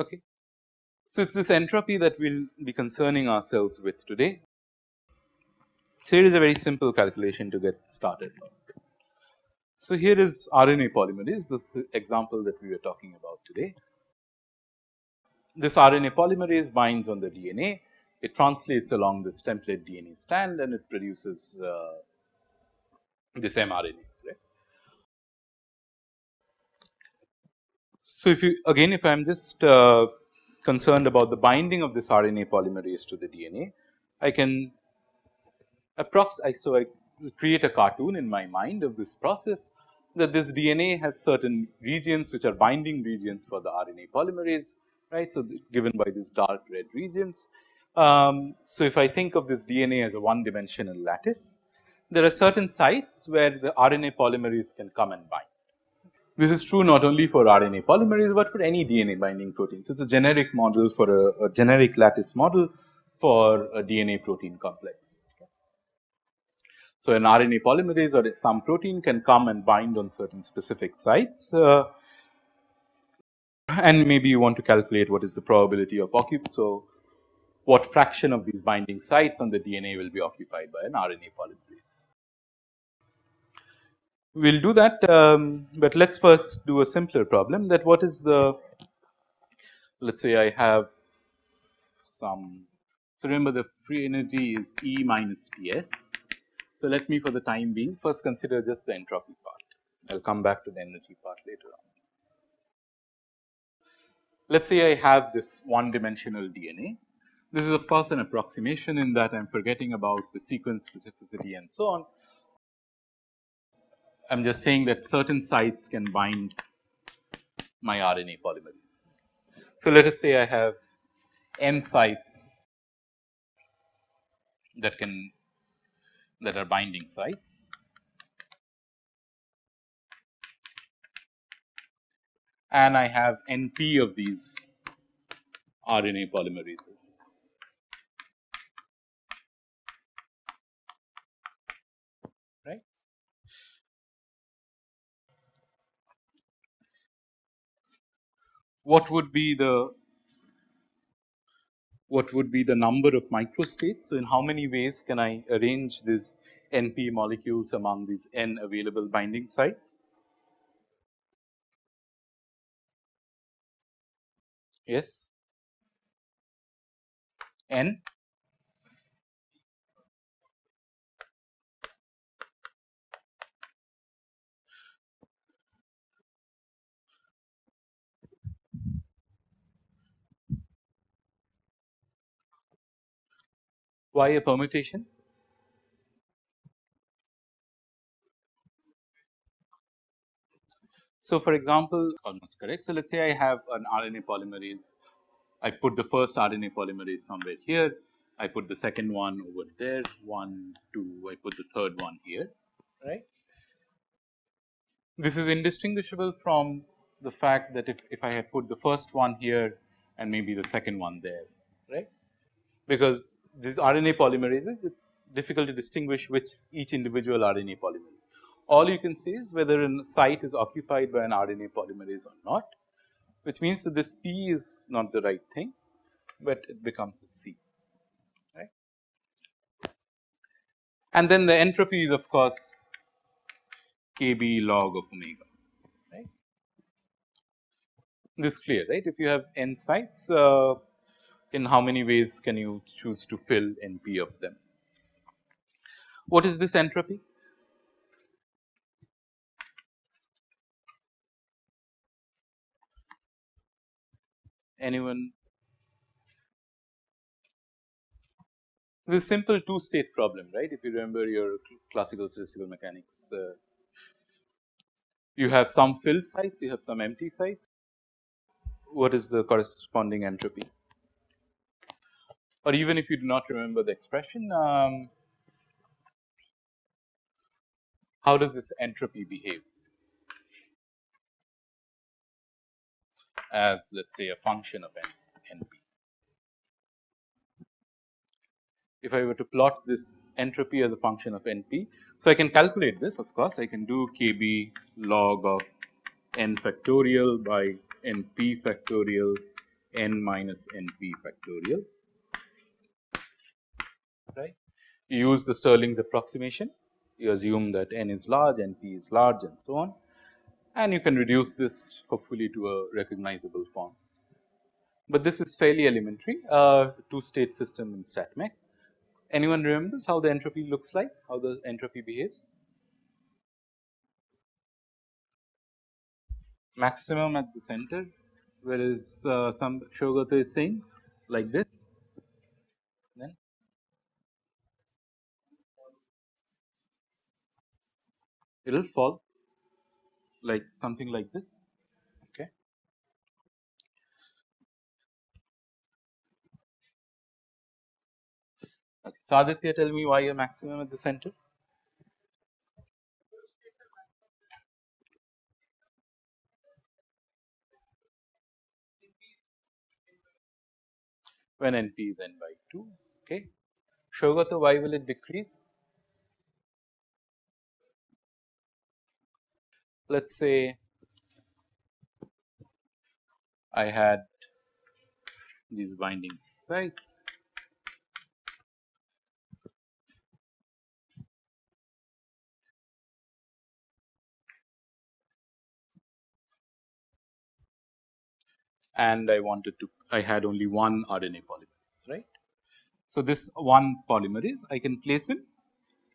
Okay. So, it is this entropy that we will be concerning ourselves with today. So, here is a very simple calculation to get started. So, here is RNA polymerase this example that we were talking about today. This RNA polymerase binds on the DNA, it translates along this template DNA strand and it produces uh, this mRNA. So, if you again if I am just uh, concerned about the binding of this RNA polymerase to the DNA, I can approximate. So, I create a cartoon in my mind of this process that this DNA has certain regions which are binding regions for the RNA polymerase right. So, given by these dark red regions. Um, so, if I think of this DNA as a one dimensional lattice, there are certain sites where the RNA polymerase can come and bind. This is true not only for RNA polymerase, but for any DNA binding protein. So, it is a generic model for a, a generic lattice model for a DNA protein complex. So, an RNA polymerase or some protein can come and bind on certain specific sites uh, and maybe you want to calculate what is the probability of occupation. So, what fraction of these binding sites on the DNA will be occupied by an RNA polymerase we will do that, um, but let us first do a simpler problem that what is the let us say I have some. So, remember the free energy is E minus T s. So, let me for the time being first consider just the entropy part. I will come back to the energy part later on. Let us say I have this one dimensional DNA. This is of course an approximation in that I am forgetting about the sequence specificity and so on. I am just saying that certain sites can bind my RNA polymerase. So, let us say I have n sites that can that are binding sites and I have NP of these RNA polymerases. Right. What would be the what would be the number of microstates. So, in how many ways can I arrange this NP molecules among these n available binding sites? Yes, n Why a permutation? So, for example, almost correct. So, let us say I have an RNA polymerase. I put the first RNA polymerase somewhere here. I put the second one over there, one, two, I put the third one here, right. This is indistinguishable from the fact that if, if I have put the first one here and maybe the second one there, right, because these RNA polymerases, it is difficult to distinguish which each individual RNA polymerase. All you can say is whether a site is occupied by an RNA polymerase or not, which means that this P is not the right thing, but it becomes a C, right. And then the entropy is of course Kb log of omega, right. This clear, right. If you have n sites, uh, in how many ways can you choose to fill NP of them. What is this entropy? Anyone? This simple two state problem, right? If you remember your classical statistical mechanics, uh, you have some filled sites, you have some empty sites. What is the corresponding entropy? Or even if you do not remember the expression, um, how does this entropy behave? as let us say a function of n, np. If I were to plot this entropy as a function of np, so I can calculate this of course, I can do kb log of n factorial by np factorial n minus np factorial right. You use the Stirling's approximation, you assume that n is large, np is large and so on and you can reduce this hopefully to a recognizable form. But this is fairly elementary uh, two state system in StatMech. Anyone remembers how the entropy looks like, how the entropy behaves? Maximum at the center whereas uh, some Shogata is saying like this then it will fall like something like this okay. okay. So, Aditya tell me why a maximum at the center when NP is n by 2 okay. Shogata why will it decrease? Let us say I had these binding sites and I wanted to I had only one RNA polymerase right. So, this one polymerase I can place in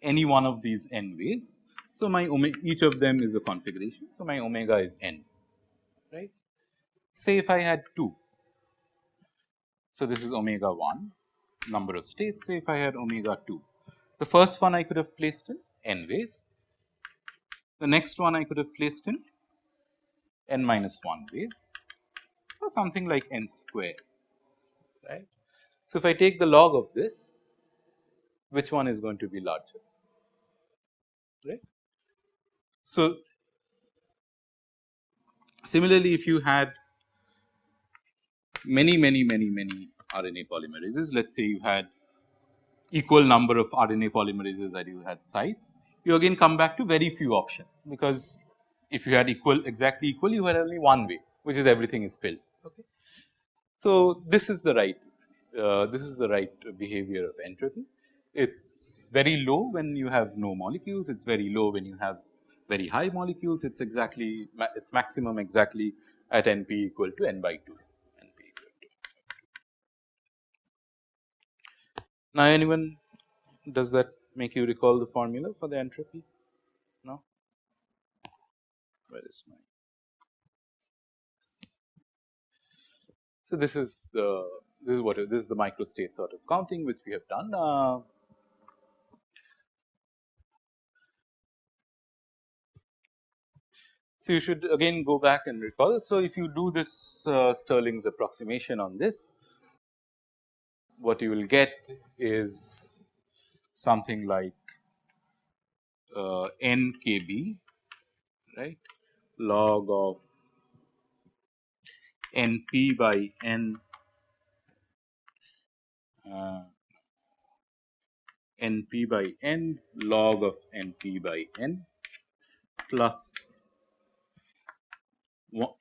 any one of these n ways so, my omega each of them is a configuration. So, my omega is n right. Say if I had 2. So, this is omega 1 number of states say if I had omega 2. The first one I could have placed in n ways, the next one I could have placed in n minus 1 ways or something like n square right. So, if I take the log of this which one is going to be larger right. So, similarly if you had many many many many RNA polymerases let us say you had equal number of RNA polymerases that you had sites you again come back to very few options because if you had equal exactly equal you had only one way which is everything is filled okay. So, this is the right uh, this is the right behavior of entropy it is very low when you have no molecules it is very low when you have very high molecules it is exactly its maximum exactly at n p equal to n by 2 n p equal to. Now anyone does that make you recall the formula for the entropy? No? Where is my So this is the this is what this is the microstate sort of counting which we have done. Uh, So, you should again go back and recall. So, if you do this uh, Stirling's approximation on this, what you will get is something like uh, n k b right log of n p by n uh, n p by n log of n p by n plus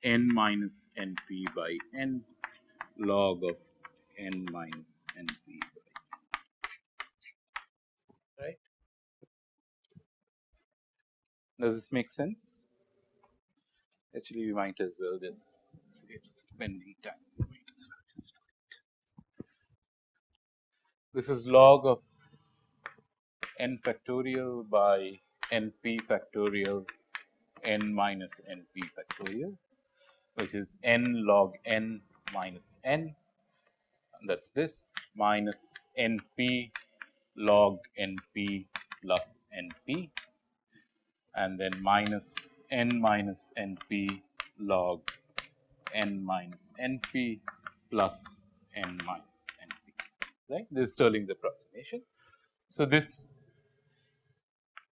n minus n p by n log of n minus n p by right. Does this make sense? Actually, we might as well just spending time. This is log of n factorial by n p factorial n minus n p factorial which is n log n minus n. That is this minus n p log n p plus n p. And then minus n minus n p log n minus n p plus n minus n p. Right? This is Stirling's approximation. So, this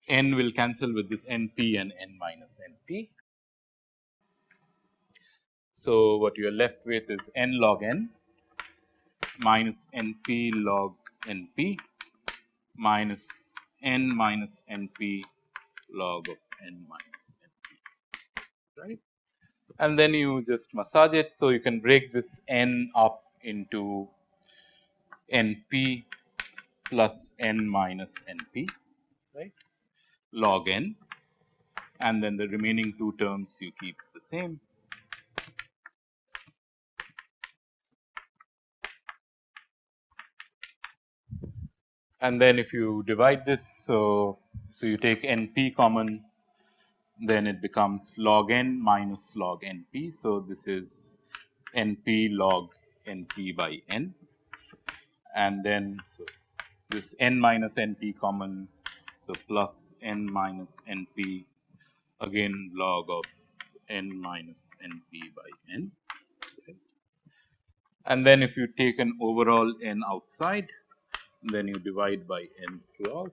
n will cancel with this n p and n minus n p So, what you are left with is n log n minus n p log n p minus n minus n p log of n minus n p right and then you just massage it. So, you can break this n up into n p plus n minus n p right log n and then the remaining two terms you keep the same. And then if you divide this, so, so you take n p common then it becomes log n minus log n p. So, this is n p log n p by n and then so this n minus n p common. So, plus n minus n p again log of n minus n p by n and then if you take an overall n outside then you divide by n throughout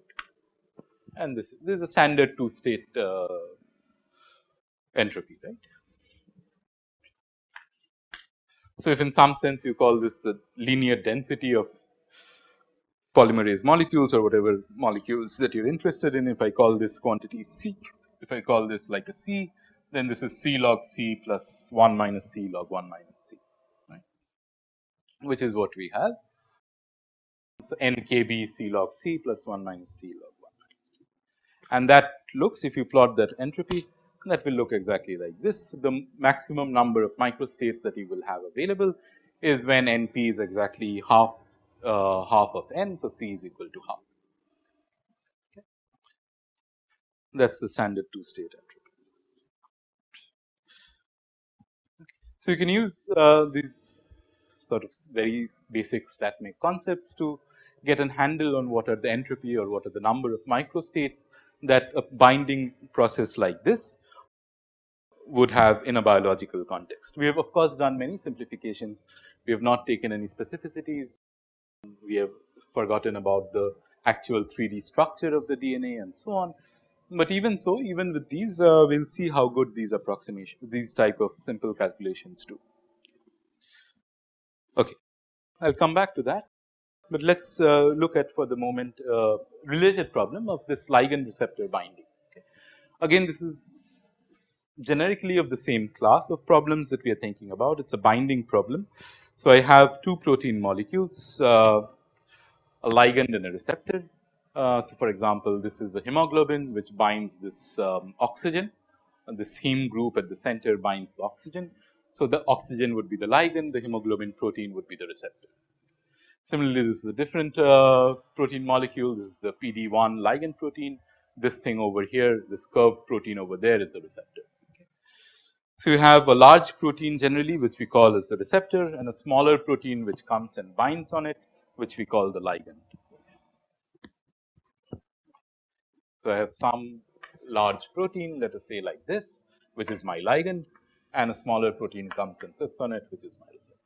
and this, this is a standard two state uh, entropy right. So, if in some sense you call this the linear density of polymerase molecules or whatever molecules that you are interested in, if I call this quantity C, if I call this like a C, then this is C log C plus 1 minus C log 1 minus C, right, which is what we have. So, n k b C log C plus 1 minus C log 1 minus C and that looks if you plot that entropy that will look exactly like this. The maximum number of microstates that you will have available is when n p is exactly half uh, half of n. So, C is equal to half. Okay. That is the standard two state entropy. So, you can use uh, these sort of very basic StatMech concepts to get an handle on what are the entropy or what are the number of microstates that a binding process like this would have in a biological context. We have of course done many simplifications. We have not taken any specificities. We have forgotten about the actual 3D structure of the DNA and so on. But even so, even with these, uh, we will see how good these approximation, these type of simple calculations do. Okay, I will come back to that, but let us uh, look at for the moment uh, related problem of this ligand receptor binding. Okay. Again, this is generically of the same class of problems that we are thinking about. It is a binding problem. So, I have two protein molecules, uh, a ligand and a receptor. Uh, so, for example, this is a hemoglobin which binds this um, oxygen and this heme group at the center binds the oxygen. So, the oxygen would be the ligand, the hemoglobin protein would be the receptor. Similarly, this is a different uh, protein molecule, this is the PD1 ligand protein, this thing over here, this curved protein over there is the receptor. So, you have a large protein generally which we call as the receptor and a smaller protein which comes and binds on it which we call the ligand. So, I have some large protein let us say like this which is my ligand and a smaller protein comes and sits on it which is my receptor.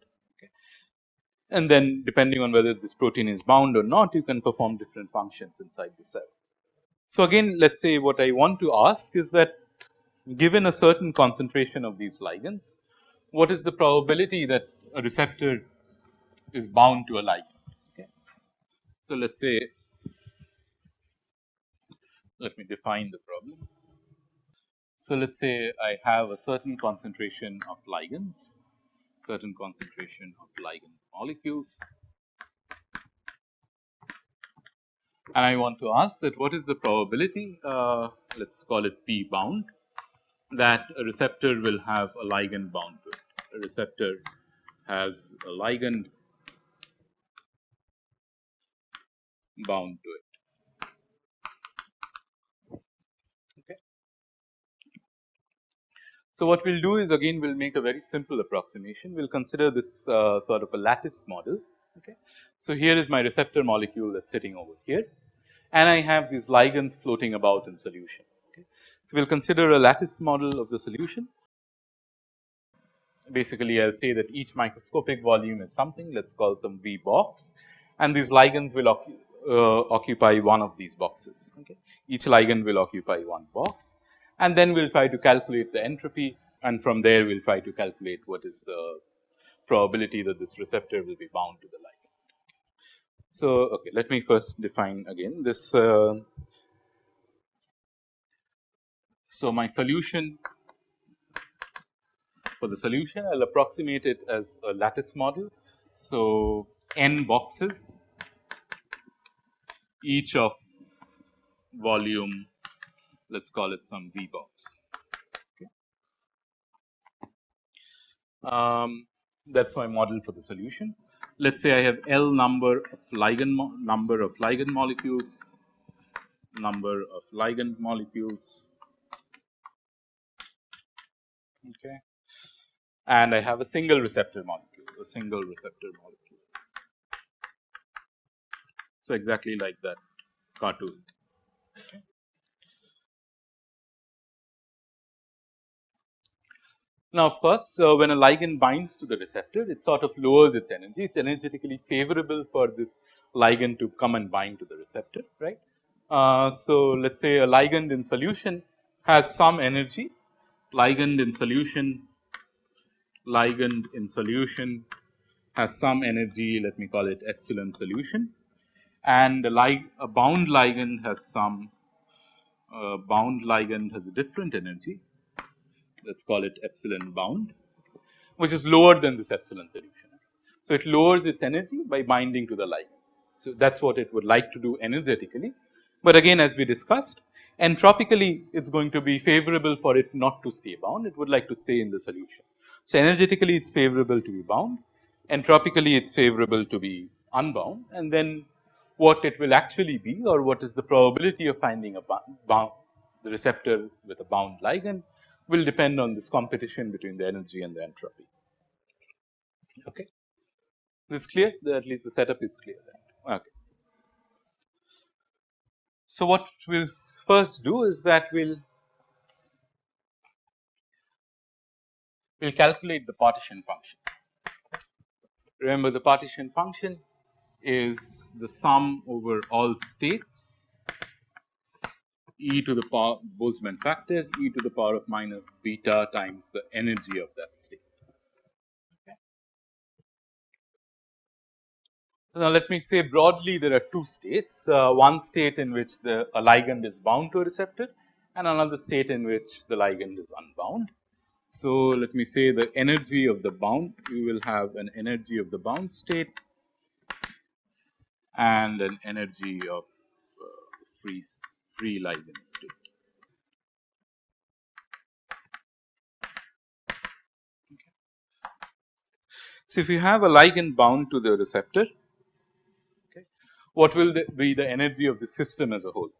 And then depending on whether this protein is bound or not you can perform different functions inside the cell. So, again let us say what I want to ask is that given a certain concentration of these ligands, what is the probability that a receptor is bound to a ligand. Okay. So, let us say let me define the problem. So, let us say I have a certain concentration of ligands, certain concentration of ligand molecules and I want to ask that what is the probability uh, let us call it P bound that a receptor will have a ligand bound to it. A receptor has a ligand bound to it. Okay. So, what we will do is again we will make a very simple approximation. We will consider this uh, sort of a lattice model. Okay. So, here is my receptor molecule that is sitting over here and I have these ligands floating about in solution. So, we will consider a lattice model of the solution. Basically, I will say that each microscopic volume is something let us call some V box and these ligands will uh, occupy one of these boxes. Okay. Each ligand will occupy one box and then we will try to calculate the entropy and from there we will try to calculate what is the probability that this receptor will be bound to the ligand. So, okay, let me first define again this. Uh, so, my solution for the solution I will approximate it as a lattice model. So, n boxes each of volume let us call it some V box. Okay. Um, that is my model for the solution. Let us say I have L number of ligand number of ligand molecules, number of ligand molecules, okay, and I have a single receptor molecule, a single receptor molecule. So, exactly like that cartoon. Now, of course, uh, when a ligand binds to the receptor, it sort of lowers its energy. It is energetically favorable for this ligand to come and bind to the receptor, right. Uh, so, let us say a ligand in solution has some energy, ligand in solution, ligand in solution has some energy, let me call it epsilon solution and a, lig a bound ligand has some uh, bound ligand has a different energy let us call it epsilon bound, which is lower than this epsilon solution. So, it lowers its energy by binding to the ligand. So, that is what it would like to do energetically, but again as we discussed entropically it is going to be favorable for it not to stay bound, it would like to stay in the solution. So, energetically it is favorable to be bound, entropically it is favorable to be unbound and then what it will actually be or what is the probability of finding a bound the receptor with a bound ligand will depend on this competition between the energy and the entropy. Okay. This clear? At least the setup is clear. Right? Okay. So, what we will first do is that we will we will calculate the partition function. Remember the partition function is the sum over all states e to the power Boltzmann factor e to the power of minus beta times the energy of that state. Okay. Now, let me say broadly there are two states, uh, one state in which the ligand is bound to a receptor and another state in which the ligand is unbound. So, let me say the energy of the bound, you will have an energy of the bound state and an energy of uh, free free ligand state. So, if you have a ligand bound to the receptor, okay, what will the, be the energy of the system as a whole?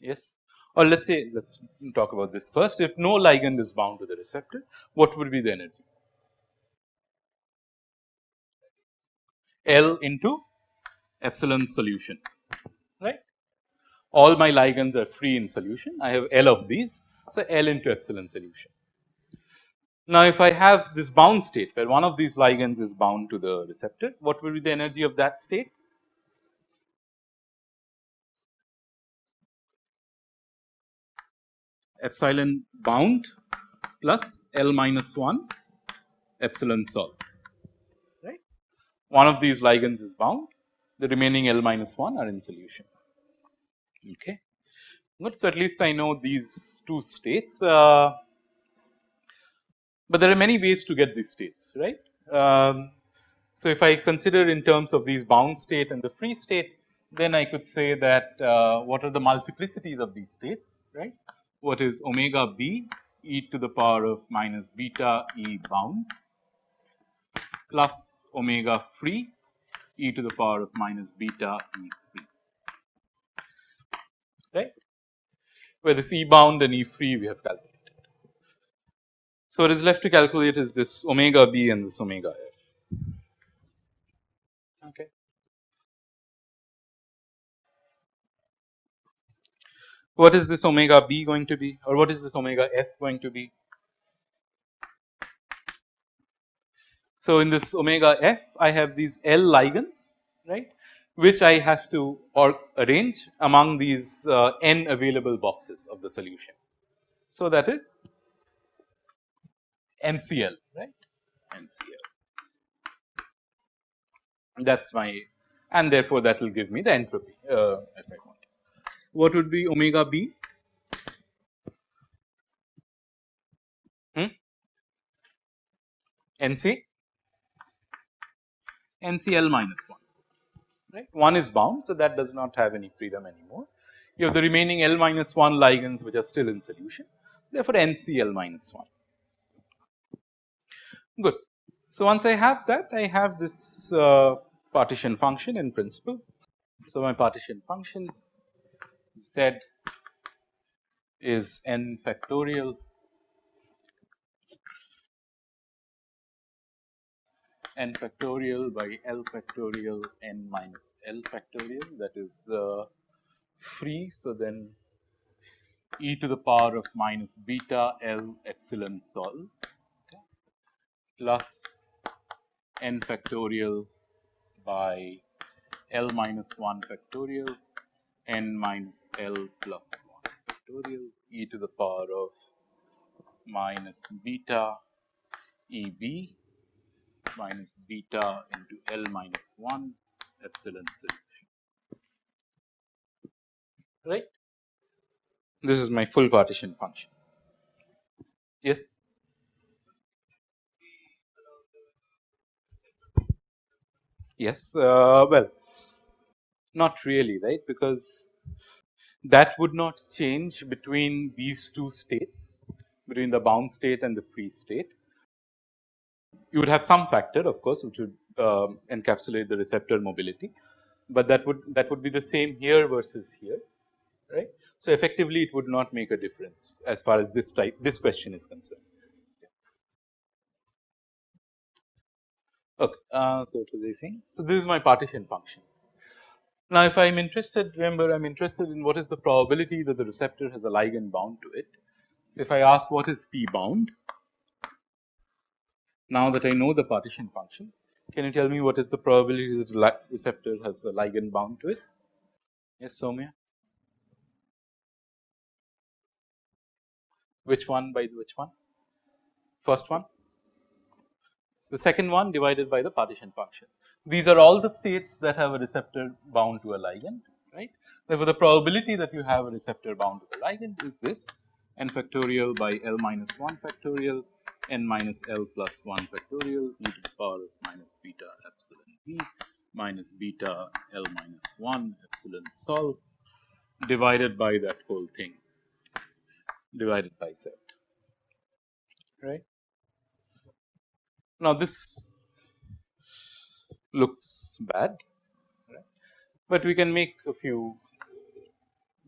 Yes or let us say let us talk about this first. If no ligand is bound to the receptor what would be the energy? L into epsilon solution right? All my ligands are free in solution. I have L of these. So L into epsilon solution. Now, if I have this bound state where one of these ligands is bound to the receptor what will be the energy of that state epsilon bound plus L minus 1 epsilon sol right. One of these ligands is bound the remaining L minus 1 are in solution okay. Good. So, at least I know these two states, uh, but there are many ways to get these states right. Um, so, if I consider in terms of these bound state and the free state then I could say that uh, what are the multiplicities of these states right what is omega b e to the power of minus beta e bound plus omega free e to the power of minus beta e free. Right? Where this e bound and e free we have calculated. So, what is left to calculate is this omega b and this omega f okay. What is this omega b going to be or what is this omega f going to be. So, in this omega f I have these L ligands right which I have to or arrange among these uh, n available boxes of the solution. So, that is NCL right NCL that is my and therefore, that will give me the entropy uh, want. What would be omega b? Hmm? NC NCl minus 1 right 1 is bound. So, that does not have any freedom anymore. You have the remaining L minus 1 ligands which are still in solution therefore, NCl minus 1 good. So, once I have that I have this uh, partition function in principle. So, my partition function z is n factorial n factorial by L factorial n minus L factorial that is the free. So, then e to the power of minus beta L epsilon sol okay, plus n factorial by L minus 1 factorial n minus L plus 1 factorial e to the power of minus beta E b minus beta into L minus 1 epsilon solution, right. This is my full partition function. Yes. Yes, uh, well, not really, right, because that would not change between these two states, between the bound state and the free state you would have some factor of course, which would uh, encapsulate the receptor mobility, but that would that would be the same here versus here right. So, effectively it would not make a difference as far as this type this question is concerned. Okay, uh, so what was I saying? So, this is my partition function. Now, if I am interested remember I am interested in what is the probability that the receptor has a ligand bound to it. So, if I ask what is P bound now that I know the partition function, can you tell me what is the probability that the receptor has a ligand bound to it? Yes, Somya? Which one by which one? First one? The second one divided by the partition function. These are all the states that have a receptor bound to a ligand, right. Therefore, the probability that you have a receptor bound to the ligand is this n factorial by L minus 1 factorial n minus L plus 1 factorial e to the power of minus beta epsilon b minus beta L minus 1 epsilon sol divided by that whole thing divided by z right. Now, this looks bad, right. but we can make a few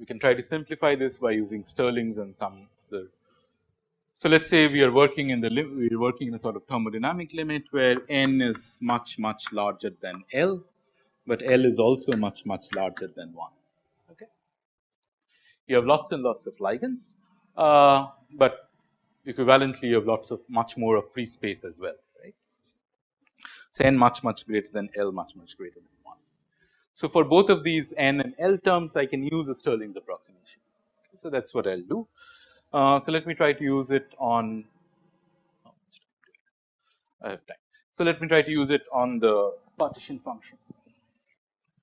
we can try to simplify this by using Stirling's and some the so, let us say we are working in the we are working in a sort of thermodynamic limit where n is much much larger than L, but L is also much much larger than 1. Okay. You have lots and lots of ligands, uh, but equivalently you have lots of much more of free space as well N much much greater than L much much greater than 1. So, for both of these n and L terms I can use a Stirling's approximation. So, that is what I will do. Uh, so, let me try to use it on I have time. So, let me try to use it on the partition function.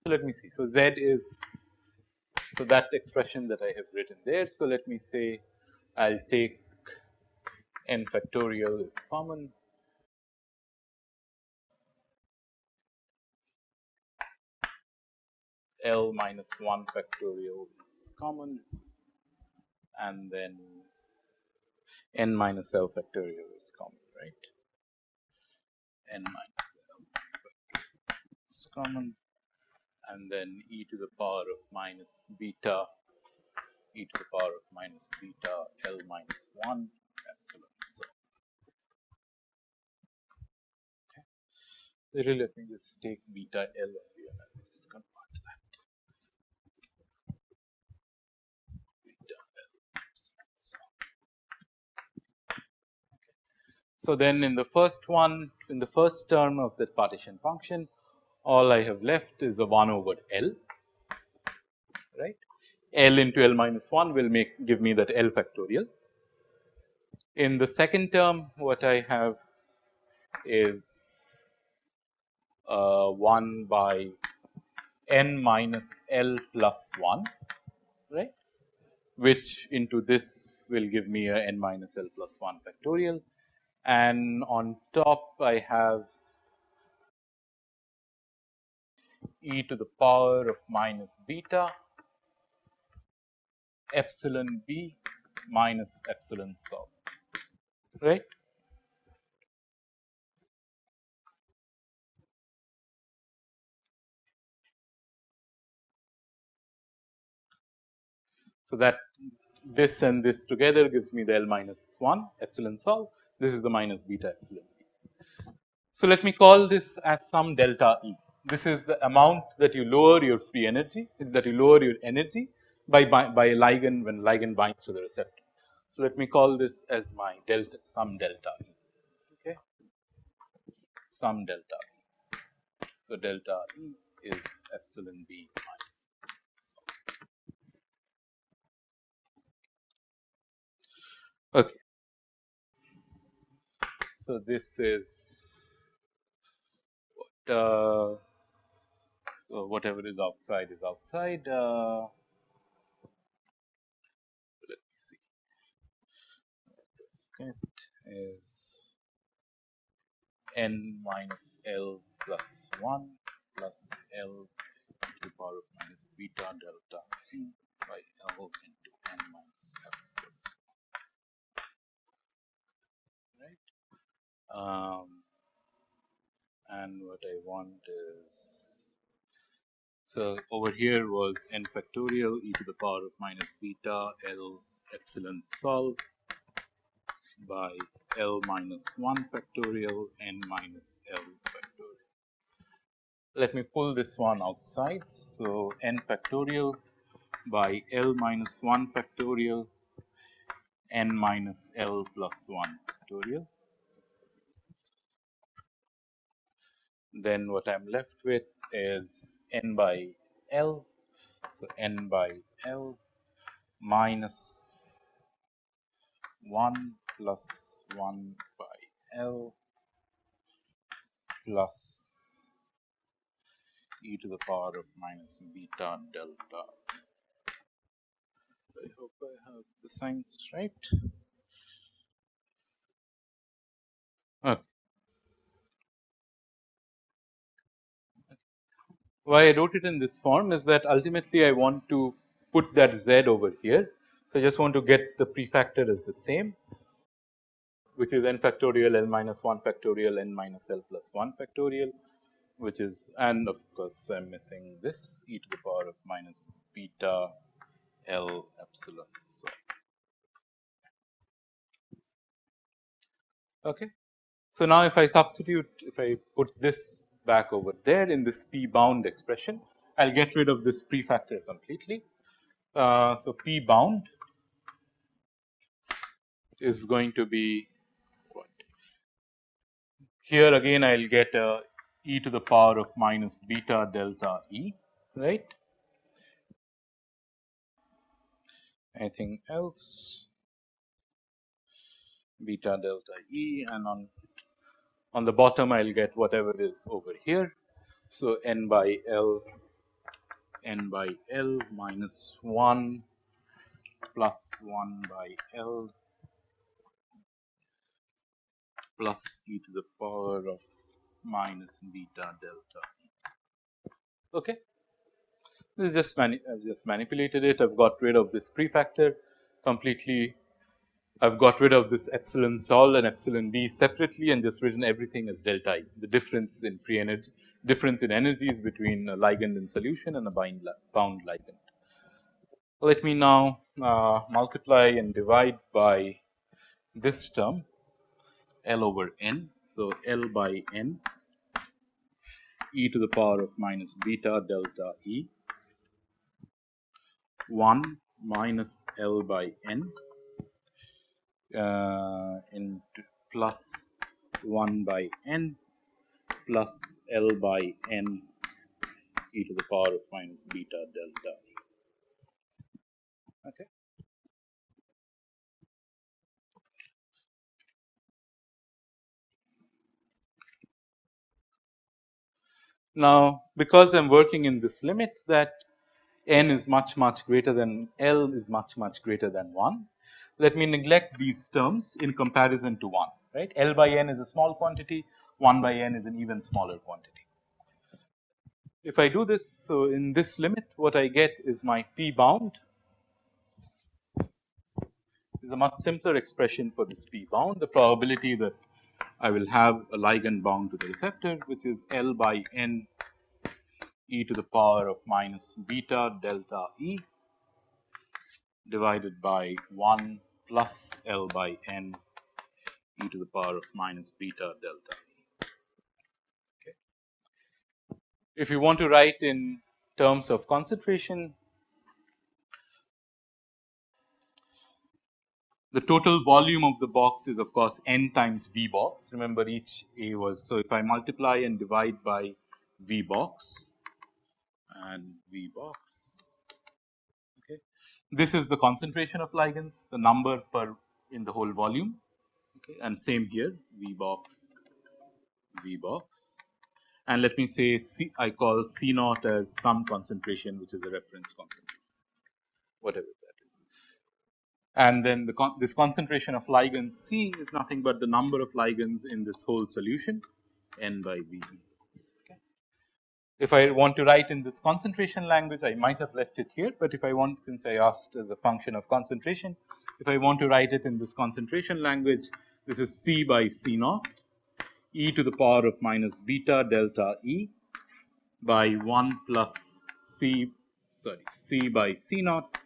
So, let me see. So, z is so that expression that I have written there. So, let me say I will take n factorial is common L minus 1 factorial is common and then n minus L factorial is common, right? n minus L factorial is common and then e to the power of minus beta e to the power of minus beta L minus 1 epsilon. So, okay. Really let me just take beta L and just convert So, then in the first one in the first term of the partition function all I have left is a 1 over L right. L into L minus 1 will make give me that L factorial. In the second term what I have is uh, 1 by n minus L plus 1 right which into this will give me a n minus L plus 1 factorial and on top I have e to the power of minus beta epsilon b minus epsilon sol right. So, that this and this together gives me the L minus 1 epsilon sol, this is the minus beta epsilon b. So, let me call this as some delta E. This is the amount that you lower your free energy, that you lower your energy by, by, by a ligand when ligand binds to the receptor. So, let me call this as my delta some delta E, okay, some delta E. So, delta E is epsilon B minus Okay. So, this is what uh, so whatever is outside is outside. Uh, let me see. It is n minus L plus 1 plus L to the power of minus beta delta by L into n minus L plus 1. Um, and what I want is so over here was n factorial e to the power of minus beta L epsilon sol by L minus 1 factorial n minus L factorial. Let me pull this one outside. So, n factorial by L minus 1 factorial n minus L plus 1 factorial then what I am left with is n by L. So, n by L minus 1 plus 1 by L plus e to the power of minus beta delta. I hope I have the signs right. Okay. Why I wrote it in this form is that ultimately I want to put that z over here. So, I just want to get the prefactor as the same which is n factorial l minus 1 factorial n minus l plus 1 factorial which is and of course, I am missing this e to the power of minus beta l epsilon. So, okay. so now if I substitute if I put this back over there in this p bound expression. I will get rid of this prefactor completely. Uh, so, p bound is going to be what here again I will get a e to the power of minus beta delta e right. Anything else beta delta e and on on the bottom I will get whatever is over here. So, n by L n by L minus 1 plus 1 by L plus e to the power of minus beta delta. Okay. This is just mani I have just manipulated it. I have got rid of this prefactor completely I have got rid of this epsilon sol and epsilon b separately and just written everything as delta I, the difference in free energy, difference in energies between a ligand in solution and a bind, bound ligand. Let me now uh, multiply and divide by this term L over n. So, L by n e to the power of minus beta delta E 1 minus L by n uh, into plus 1 by n plus L by n e to the power of minus beta delta e. Okay. Now, because I am working in this limit that n is much much greater than L is much much greater than 1. Let me neglect these terms in comparison to 1 right? L by n is a small quantity 1 by n is an even smaller quantity. If I do this so in this limit what I get is my p bound. Is a much simpler expression for this p bound. The probability that I will have a ligand bound to the receptor which is L by n e to the power of minus beta delta e divided by 1 plus L by n e to the power of minus beta delta e. Okay. If you want to write in terms of concentration, the total volume of the box is of course n times V box. Remember each A was, so if I multiply and divide by V box and V box. This is the concentration of ligands, the number per in the whole volume okay, and same here V box, V box and let me say C, I call C naught as some concentration which is a reference concentration, whatever that is. And then the con this concentration of ligands C is nothing but the number of ligands in this whole solution n by V. If I want to write in this concentration language, I might have left it here, but if I want since I asked as a function of concentration, if I want to write it in this concentration language, this is C by C naught e to the power of minus beta delta E by 1 plus C sorry C by C naught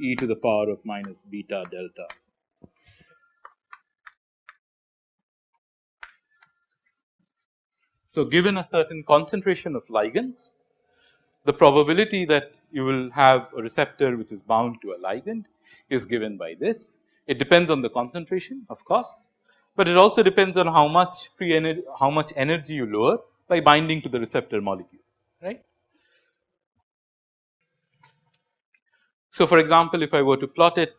e to the power of minus beta delta. So, given a certain concentration of ligands, the probability that you will have a receptor which is bound to a ligand is given by this. It depends on the concentration of course, but it also depends on how much free energy, how much energy you lower by binding to the receptor molecule, right. So, for example, if I were to plot it,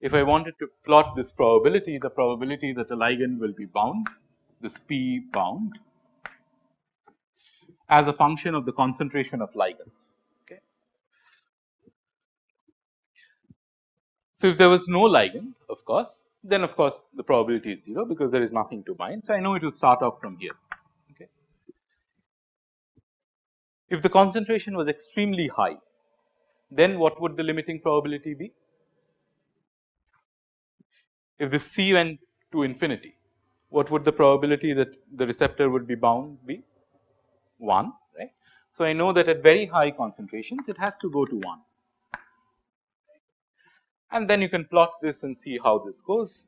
if I wanted to plot this probability, the probability that the ligand will be bound, this P bound as a function of the concentration of ligands. Okay. So, if there was no ligand of course, then of course the probability is 0 because there is nothing to bind. So, I know it will start off from here. Okay. If the concentration was extremely high, then what would the limiting probability be? If the C went to infinity, what would the probability that the receptor would be bound be? 1 right. So, I know that at very high concentrations it has to go to 1 and then you can plot this and see how this goes.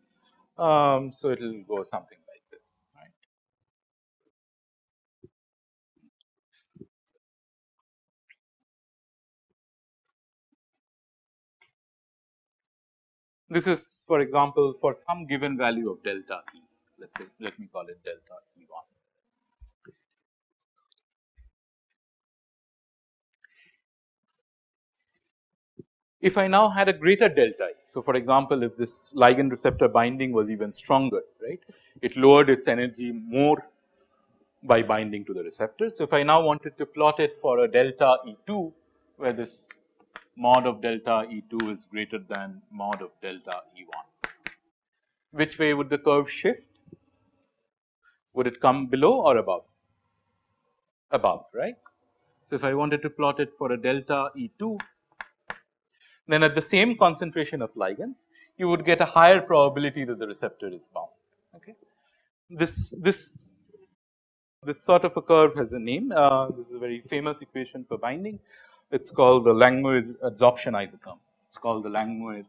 Um, so, it will go something like this right. This is for example, for some given value of delta E let us say let me call it delta E 1. If I now had a greater delta E, so for example, if this ligand receptor binding was even stronger, right, it lowered its energy more by binding to the receptor. So, if I now wanted to plot it for a delta E 2, where this mod of delta E 2 is greater than mod of delta E 1, which way would the curve shift? Would it come below or above? Above, right. So, if I wanted to plot it for a delta E 2, then at the same concentration of ligands you would get a higher probability that the receptor is bound. Okay. This, this, this sort of a curve has a name, uh, this is a very famous equation for binding, it is called the Langmuir adsorption isotherm, it is called the Langmuir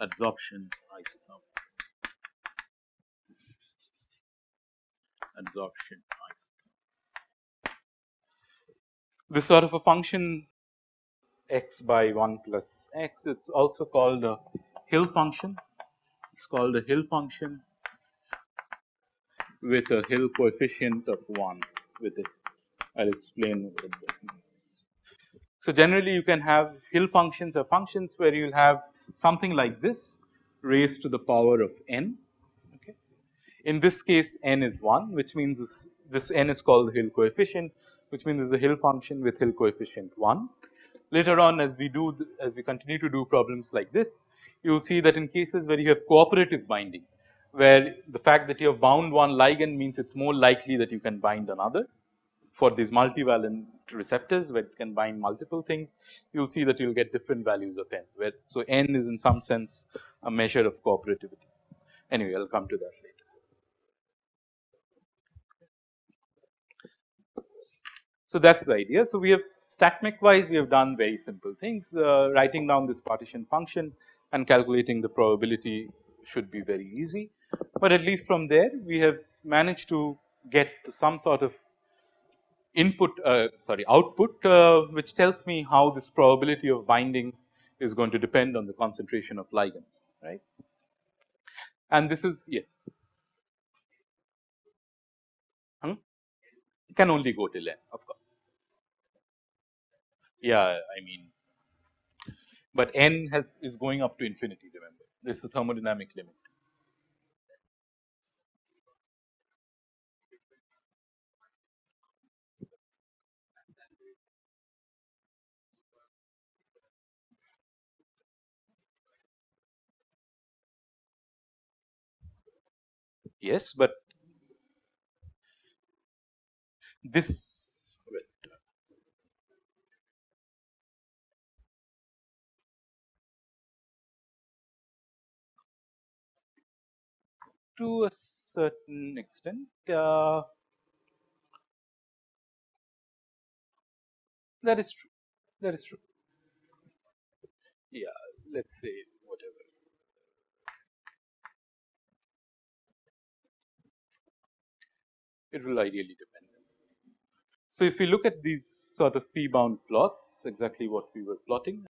adsorption isotherm. Adsorption isotherm. This sort of a function x by 1 plus x. It is also called a Hill function. It is called a Hill function with a Hill coefficient of 1 with it I will explain what that means. So, generally you can have Hill functions or functions where you will have something like this raised to the power of n. Okay. In this case n is 1 which means this, this n is called the Hill coefficient which means this is a Hill function with Hill coefficient 1. Later on as we do as we continue to do problems like this you will see that in cases where you have cooperative binding where the fact that you have bound one ligand means it is more likely that you can bind another for these multivalent receptors where it can bind multiple things, you will see that you will get different values of n where. So, n is in some sense a measure of cooperativity. Anyway, I will come to that later. So, that is the idea. So, we have StatMech wise we have done very simple things uh, writing down this partition function and calculating the probability should be very easy but at least from there we have managed to get some sort of input uh, sorry output uh, which tells me how this probability of binding is going to depend on the concentration of ligands right. And this is yes hmm? can only go till n of course. Yeah I mean but n has is going up to infinity remember this is the thermodynamic limit. yes, but this to a certain extent uh, that is true that is true yeah let us say whatever. it will ideally depend. So, if we look at these sort of p bound plots exactly what we were plotting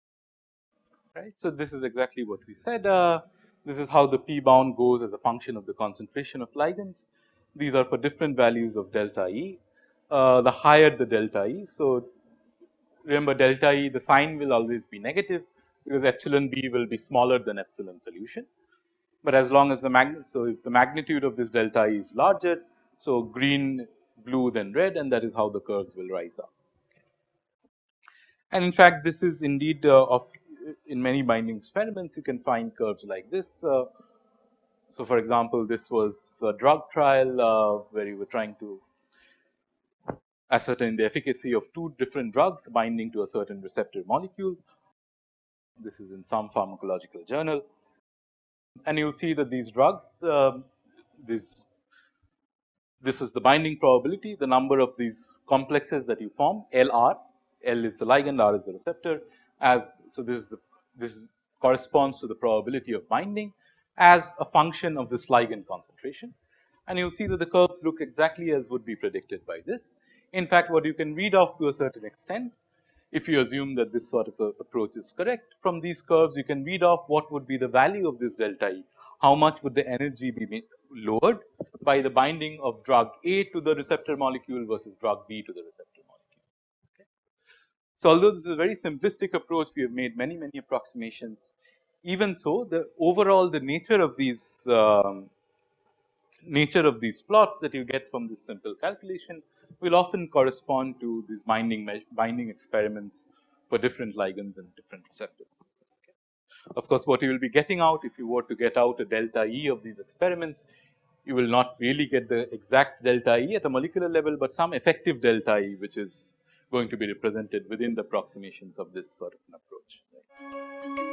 right. So, this is exactly what we said uh, this is how the p bound goes as a function of the concentration of ligands. These are for different values of delta E uh, the higher the delta E. So, remember delta E the sign will always be negative because epsilon b will be smaller than epsilon solution. But as long as the mag so if the magnitude of this delta E is larger so, green, blue then red and that is how the curves will rise up. And in fact, this is indeed uh, of in many binding experiments you can find curves like this. Uh, so, for example, this was a drug trial uh, where you were trying to ascertain the efficacy of two different drugs binding to a certain receptor molecule. This is in some pharmacological journal and you will see that these drugs, uh, these this is the binding probability, the number of these complexes that you form L r, L is the ligand, R is the receptor as so this is the this corresponds to the probability of binding as a function of this ligand concentration. And you will see that the curves look exactly as would be predicted by this. In fact, what you can read off to a certain extent if you assume that this sort of approach is correct from these curves you can read off what would be the value of this delta E, how much would the energy be lowered by the binding of drug A to the receptor molecule versus drug B to the receptor molecule. Okay. So, although this is a very simplistic approach we have made many many approximations even so the overall the nature of these um, nature of these plots that you get from this simple calculation will often correspond to these binding binding experiments for different ligands and different receptors. Of course, what you will be getting out if you were to get out a delta E of these experiments, you will not really get the exact delta E at a molecular level, but some effective delta E which is going to be represented within the approximations of this sort of an approach. Right.